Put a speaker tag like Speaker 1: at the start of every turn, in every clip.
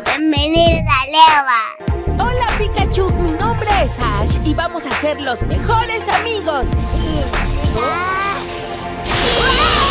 Speaker 1: Bienvenidos a Leva.
Speaker 2: Hola Pikachu, mi nombre es Ash y vamos a ser los mejores amigos.
Speaker 1: Ah. Quizás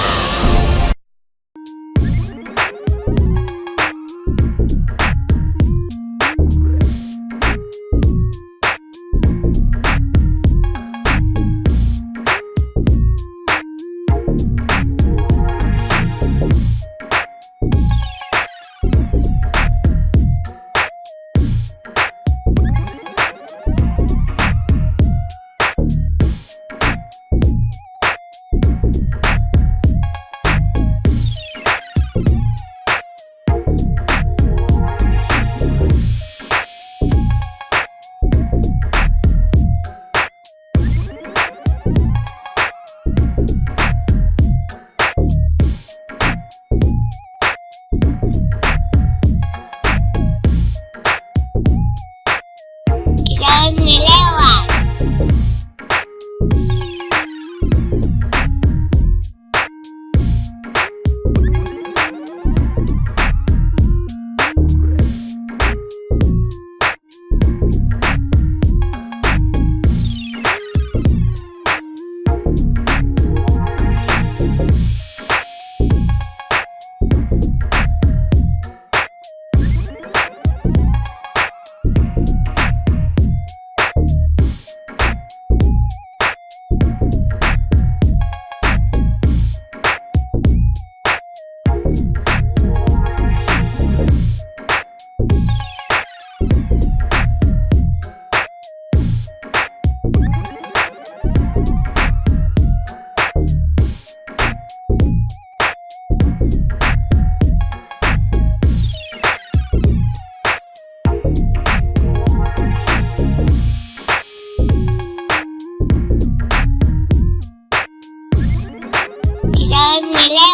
Speaker 1: Quizás mi Leva.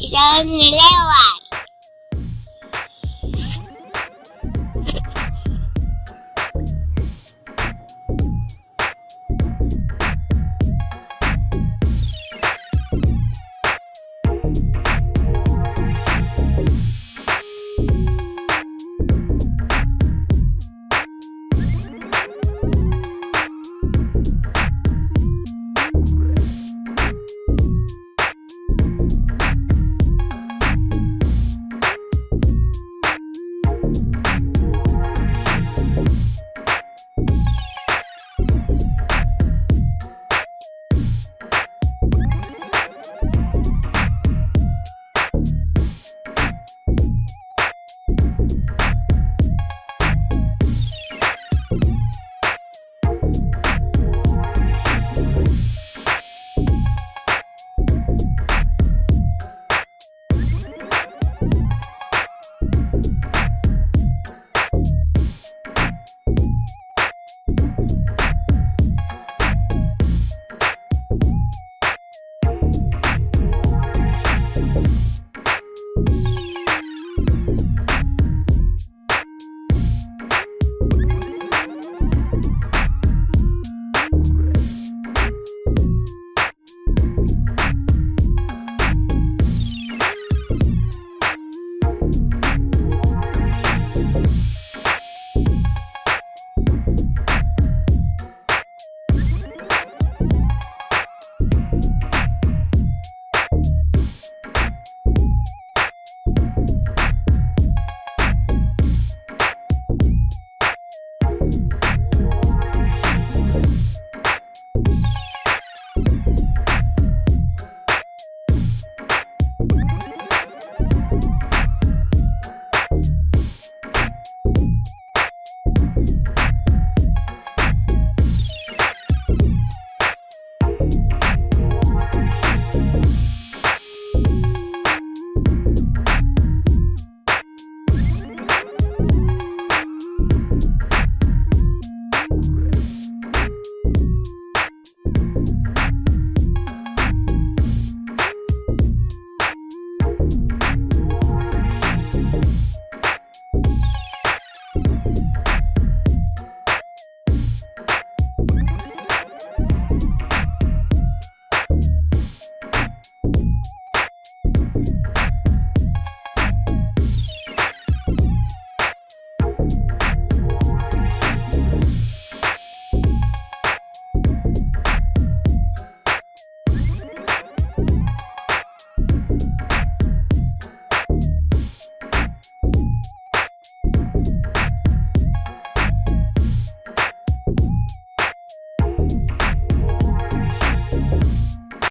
Speaker 1: Quizás mi Leva.